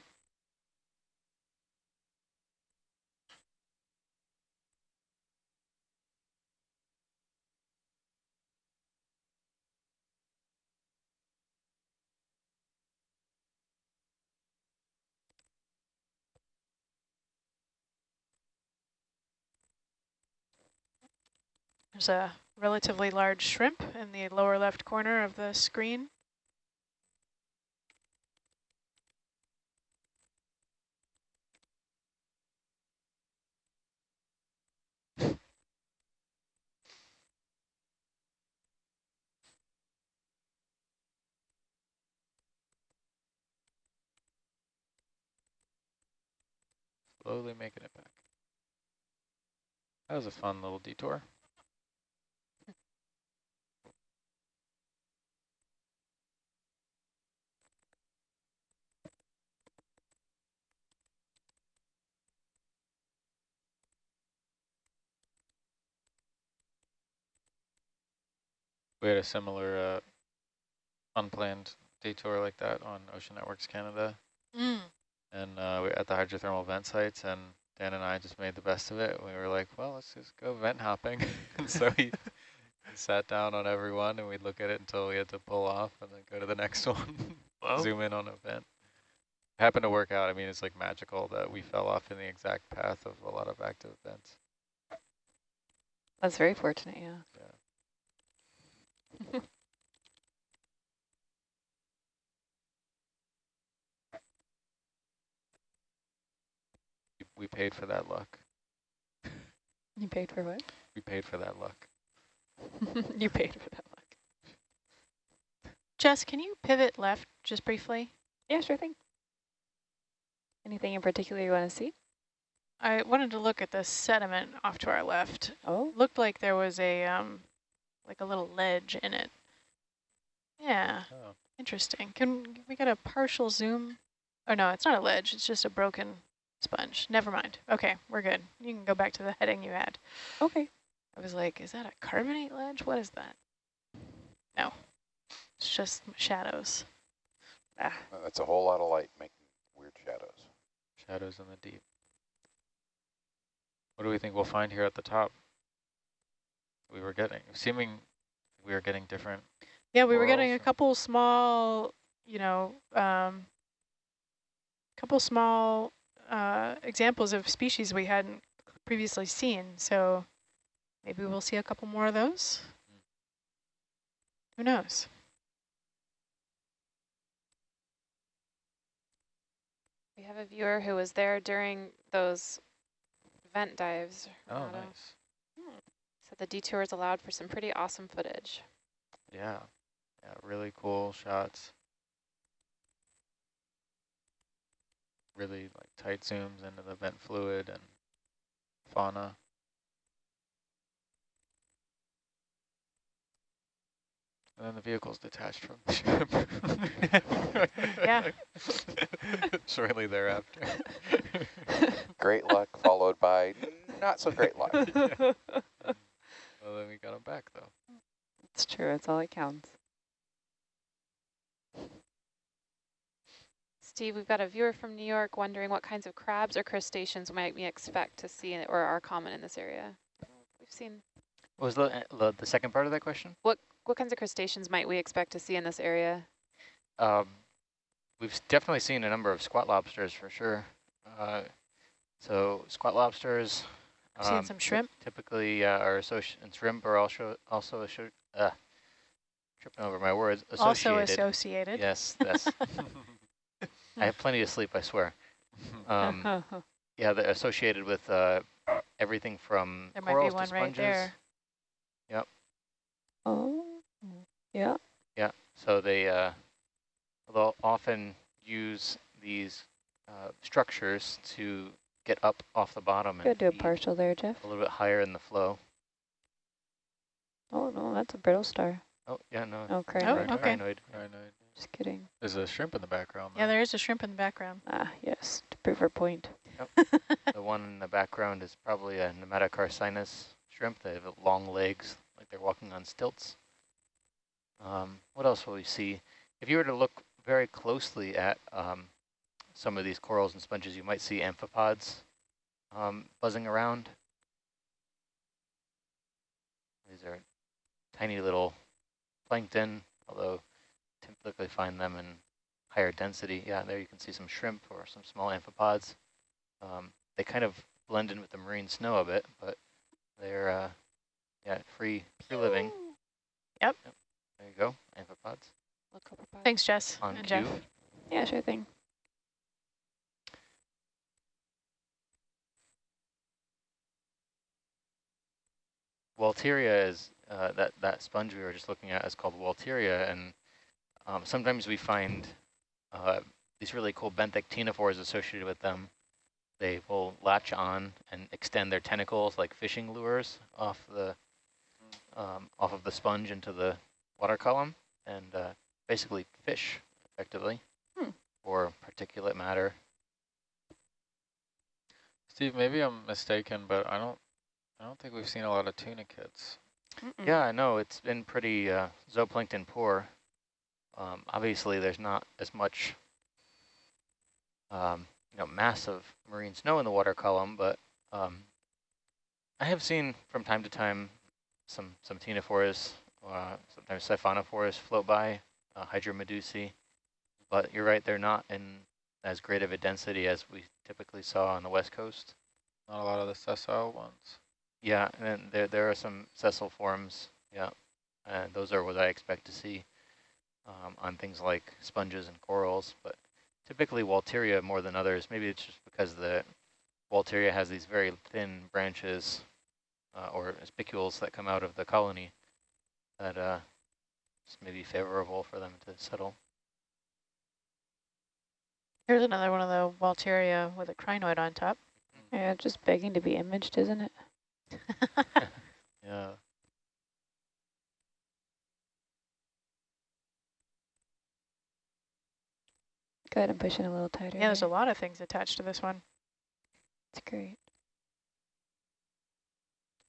There's a relatively large shrimp in the lower left corner of the screen. Slowly making it back. That was a fun little detour. We had a similar uh, unplanned detour like that on Ocean Networks Canada. Mm. and uh, we at the hydrothermal vent sites, and Dan and I just made the best of it. We were like, well, let's just go vent hopping. and so we sat down on every one, and we'd look at it until we had to pull off and then go to the next one, zoom in on a vent. It Happened to work out. I mean, it's like magical that we fell off in the exact path of a lot of active vents. That's very fortunate, yeah. We- We paid for that luck. You paid for what? We paid for that luck. you paid for that luck. Jess, can you pivot left just briefly? Yeah, sure thing. Anything in particular you want to see? I wanted to look at the sediment off to our left. Oh, Looked like there was a um, like a little ledge in it. Yeah, Oh. interesting. Can we get a partial zoom? Oh no, it's not a ledge. It's just a broken sponge. Never mind. Okay, we're good. You can go back to the heading you had. okay. I was like, is that a carbonate ledge? What is that? No, it's just shadows. Ah, That's a whole lot of light making weird shadows. Shadows in the deep. What do we think we'll find here at the top? We were getting, seeming we were getting different. Yeah, we were getting a couple small, you know, um, couple small uh, examples of species we hadn't previously seen. So maybe we'll see a couple more of those. Who knows? We have a viewer who was there during those vent dives. Oh, Renato. nice. So the detours allowed for some pretty awesome footage. Yeah, yeah, really cool shots. Really like tight zooms into the vent fluid and fauna. And then the vehicle's detached from the ship. Yeah. Shortly thereafter. Great luck followed by not so great luck. well, then we got him back though. it's true. It's all that counts. Steve, we've got a viewer from New York wondering what kinds of crabs or crustaceans might we expect to see in, or are common in this area. We've seen, What was the, the, the second part of that question? what what kinds of crustaceans might we expect to see in this area? Um, we've definitely seen a number of squat lobsters for sure. Uh, so squat lobsters. I've seen um, some shrimp. Typically uh, are associated, and shrimp are also, also uh, tripping over my words, Also associated. associated. Yes, that's, I have plenty of sleep, I swear. Um, yeah, they're associated with uh, everything from There might be corals one to right sponges. there. oh, yeah. Yeah, so they uh, they'll often use these uh, structures to get up off the bottom Go and do a partial there, Jeff. a little bit higher in the flow. Oh, no, that's a brittle star. Oh, yeah, no. Oh, Oh, okay. crinoid. Right, no, Just kidding. There's a shrimp in the background. Yeah, there is a shrimp in the background. Ah, yes, to prove her point. Yep. The one in the background is probably a nematocarcinus shrimp. They have long legs, like they're walking on stilts. Um, what else will we see? If you were to look very closely at um, some of these corals and sponges, you might see amphipods um, buzzing around. These are tiny little plankton, although typically find them in higher density. Yeah, there you can see some shrimp or some small amphipods. Um, they kind of blend in with the marine snow a bit, but they're uh, yeah free free living. Yep. There you go, amphipods Look. Thanks, Jess on and cue. Jeff. Yeah, sure thing. Walteria is uh, that that sponge we were just looking at is called Walteria, and um, sometimes we find uh, these really cool benthic ctenophores associated with them. They will latch on and extend their tentacles like fishing lures off the um, off of the sponge into the water column, and uh, basically fish effectively, Hmm. or particulate matter. Steve, maybe I'm mistaken, but I don't, I don't think we've seen a lot of tunicates. Mm -mm. Yeah, I know it's been pretty uh, zooplankton poor. Um, obviously, there's not as much, um, you know, massive marine snow in the water column, but um, I have seen from time to time some some ctenophores, uh, sometimes siphonophores float by, uh, hydromedusae. But you're right, they're not in as great of a density as we typically saw on the west coast. Not a lot of the sessile ones. Yeah, and then there there are some sessile forms. Yeah, and those are what I expect to see um, on things like sponges and corals. But typically Walteria more than others. Maybe it's just because the Walteria has these very thin branches uh, or spicules that come out of the colony that uh, it's maybe favorable for them to settle. Here's another one of the Walteria with a crinoid on top. Yeah, just begging to be imaged, isn't it? Yeah. Go ahead and push it a little tighter. Yeah, there's a lot of things attached to this one. It's great.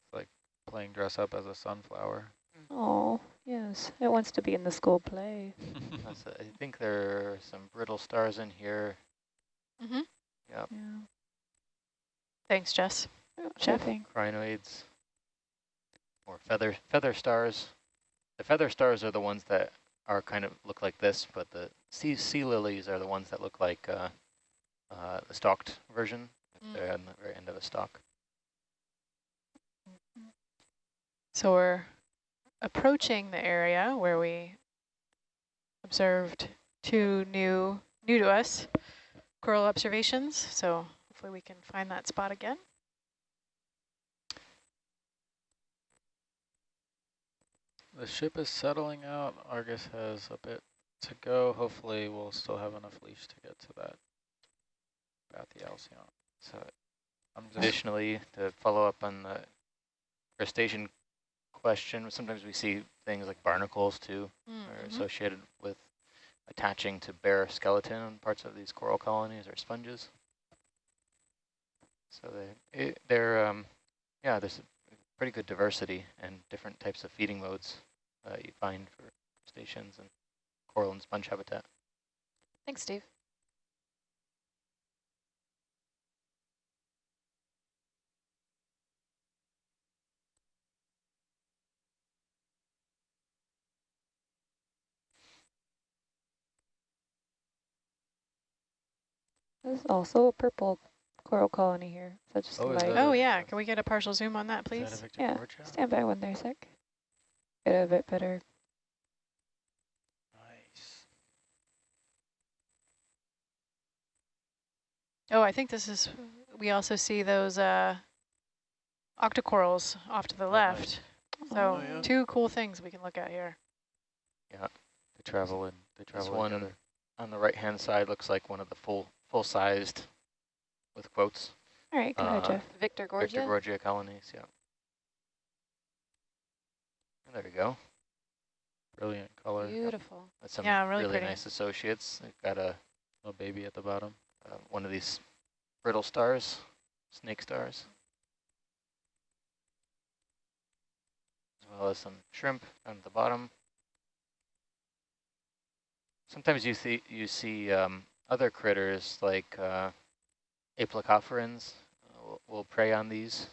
It's like playing dress up as a sunflower. Oh, yes. It wants to be in the school play. That's a, I think there are some brittle stars in here. Mm-hmm. Yep, Yeah. Thanks, Jess. Sure Chef? thing. crinoids or feather feather stars. The feather stars are the ones that are kind of look like this, but the sea sea lilies are the ones that look like uh, uh, the stalked version. Mm. They're on the very end of a stalk. So we're approaching the area where we observed two new, new to us coral observations. So hopefully we can find that spot again. The ship is settling out. Argus has a bit to go. Hopefully we'll still have enough leash to get to that Bathyalcyon. So I'm just additionally, to follow up on the crustacean question, sometimes we see things like barnacles too, are Mhm. associated with attaching to bare skeleton on parts of these coral colonies or sponges. So they, it, they're, um, yeah, there's a pretty good diversity and different types of feeding modes uh, you find for crustaceans and coral and sponge habitat. Thanks, Steve. There's also a purple coral colony here. that just Oh, a is that Oh yeah, can we get a partial zoom on that please? a Victor Yeah, stand by one there a sec. Get a bit better. Oh, I think this is, we also see those uh, octocorals off to the Oh, left. nice. So Oh, yeah. two cool things we can look at here. Yeah, they travel in. They This travel one together. on the right-hand side looks like one of the full, full-sized, with quotes, All right, go ahead, Uh, Jeff. Victorgorgia. Victor Gorgia colonies, yeah. And there we go. Brilliant color. Beautiful. That's some Yeah, really really nice associates. They've got a Little baby at the bottom. Uh, one of these brittle stars, snake stars, as well as some shrimp down at the bottom. Sometimes you see you see um, other critters like uh, aplacophorans uh, will, will prey on these,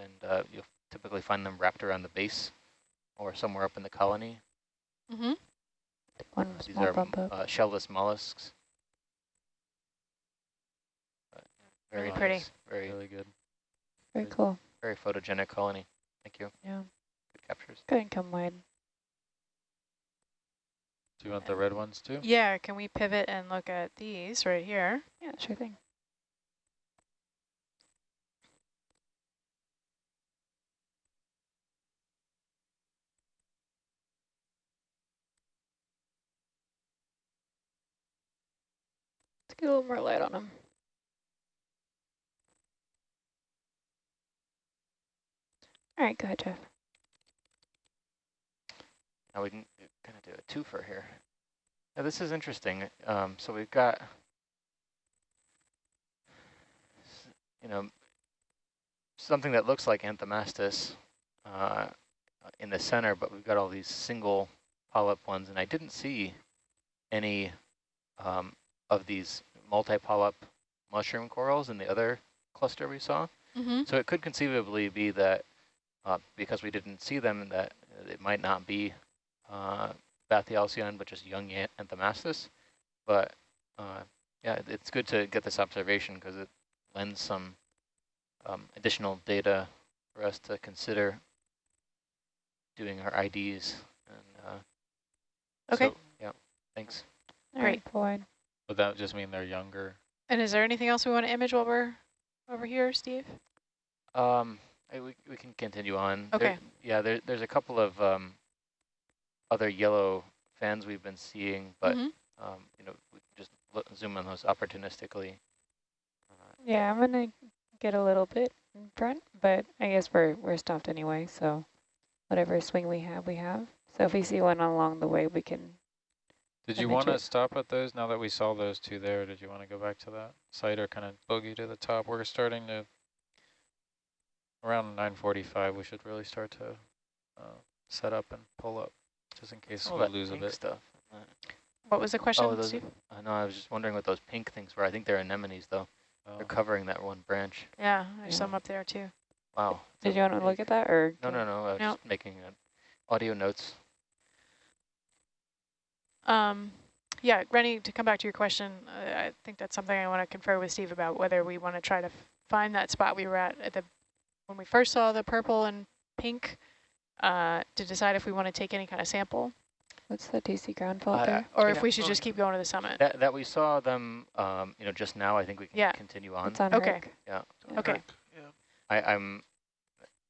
and uh, you'll typically find them wrapped around the base or somewhere up in the colony. Mm-hmm. One These are uh, shellless mollusks. But very Really pretty. Very, Really good. Very cool. very photogenic colony. Thank you. Yeah. Good captures. Go ahead and come wide. Do you want the red ones too? Yeah, can we pivot and look at these right here? Yeah, sure thing. Let's get a little more light on them. All right, go ahead, Jeff. Now we can kind of do a twofer here. Now this is interesting. Um, so we've got, you know, something that looks like Anthomastus uh, in the center, but we've got all these single polyp ones, and I didn't see any um, of these multi-polyp mushroom corals in the other cluster we saw. Mm-hmm. So it could conceivably be that uh, because we didn't see them, that it might not be uh, Bathyalcyon, but just young An- Anthomastus. But uh, yeah, it's good to get this observation because it lends some um, additional data for us to consider doing our IDs. And uh, Okay. so, yeah, thanks. All right, Floyd. Would that just mean they're younger? And is there anything else we want to image while we're over here, Steve? Um, I, we, we can continue on. There- Okay. yeah, there, there's a couple of um, other yellow fans we've been seeing, but Mhm. um, you know, we can just look, zoom on those opportunistically. Uh, Yeah, I'm gonna get a little bit in front, but I guess we're we're stopped anyway, so whatever swing we have, we have. So if we see one along the way, we can. Did you want to stop at those now that we saw those two there? Did you want to go back to that site or kind of boogie to the top? We're starting to, around 945, we should really start to uh, set up and pull up just in case all we that lose a pink bit. stuff. What was the question, oh, those, Steve? uh, no, I was just wondering what those pink things were. I think they're anemones, though. Oh. They're covering that one branch. Yeah, there's Yeah. some up there too. Wow. Did a you want to look at that, or No, no, no. I was No. just making audio notes. Um, yeah, Rennie, to come back to your question, uh, I think that's something I want to confer with Steve about whether we want to try to f- find that spot we were at at the when we first saw the purple and pink uh, to decide if we want to take any kind of sample what's the DC ground fault I- there? or Yeah, if we should just keep going to the summit. That that we saw them, um, you know, just now. I think we can Yeah. continue on. It's on Okay. Rick. Yeah. Okay. I, I'm.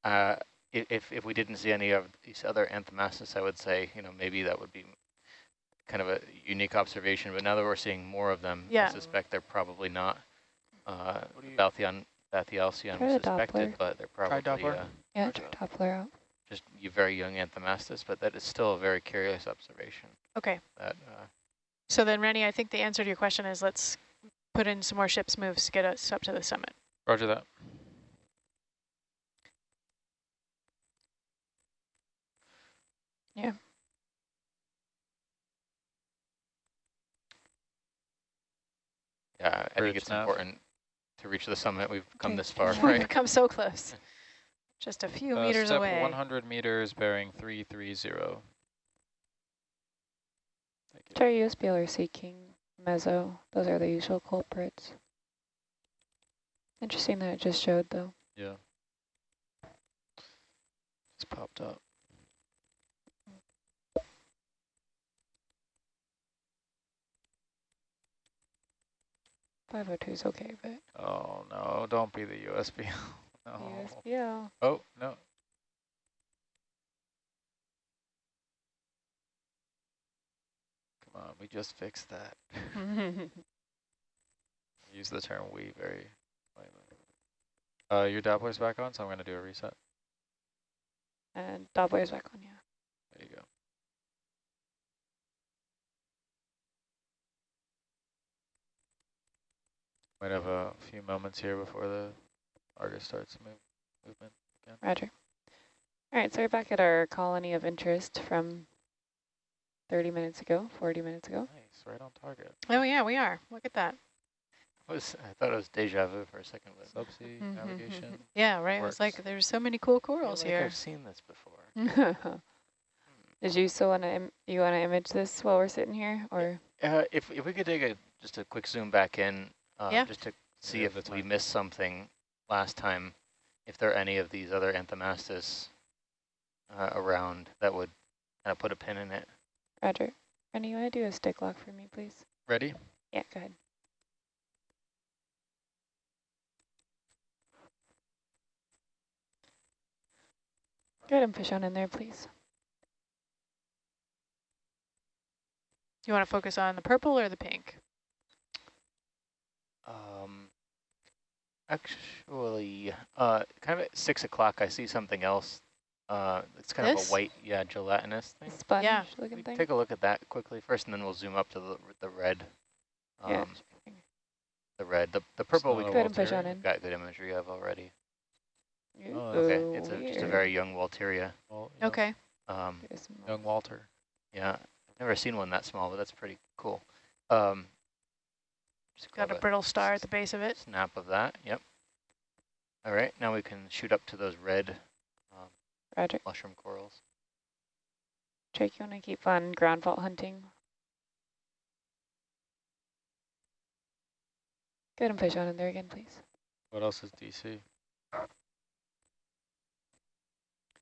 Uh, if if we didn't see any of these other anthomastus, I would say, you know, maybe that would be kind of a unique observation. But now that we're seeing more of them, Yeah. I suspect they're probably not uh, What do the Bathian, Bathyalcyon Try was the suspected, Doppler. but they're Try probably Doppler. uh, Yeah, Roger. try Doppler out. just you very young anthomastus. But that is still a very curious observation. Okay. That uh, So then, Rennie, I think the answer to your question is let's put in some more ships moves to get us up to the summit. Roger that. yeah, Yeah, I think Bridge it's nav. important to reach the summit. We've come Okay. this far, We've right? come so close. Just a few Uh, meters step away. 100 meters bearing 330. Thank you. Try USBL or seeking Mezzo. Those are the usual culprits. Interesting that it just showed though. Yeah. Just popped up. Five oh two is okay, but Oh no, don't be the USB. no. USBL. Oh, no. Come on, we just fixed that. Use the term we very lightly. Uh, your Doppler's back on, so I'm going to do a reset. And Doppler's back on, yeah. There you go. Might have a few moments here before the Argus starts move, movement. Roger. All right, so we're back at our colony of interest from 30 minutes ago, 40 minutes ago. Nice, right on target. Oh yeah, we are. Look at that. I was I thought it was deja vu for a second, but Subsea Mhm. navigation. Yeah, right. It was like there's so many cool I feel corals like here. I've seen this before. Did you still want to you want to image this while we're sitting here, or Uh, if if we could take a just a quick zoom back in, uh, Yeah. just to see Yeah, if we missed something last time, if there are any of these other anthomastus uh, around that would kind of put a pin in it. Roger? Rennie, you want to do a stick lock for me, please? Ready? Yeah, go ahead. Go ahead and push on in there, please. Do you want to focus on the purple or the pink? Actually, uh, kind of at six o'clock, I see something else. Uh, it's kind of a white, yeah, gelatinous thing. Sponge Yeah. looking thing. take a look at that quickly first, and then we'll zoom up to the the red. Um, Yeah. The red, the the purple we not a Go ahead and push on Walteria? in. got good imagery of already. Oh, Okay, it's a, just a very young Walteria. Well, yeah. Okay. Um, Young Walter. yeah, I've never seen one that small, but that's pretty cool. Um, just Got a brittle star at the base of it. snap of that. Yep. All right, now we can shoot up to those red um, Roger. mushroom corals. Drake, you want to keep on ground fault hunting? Go ahead and push on in there again, please. What else is DC?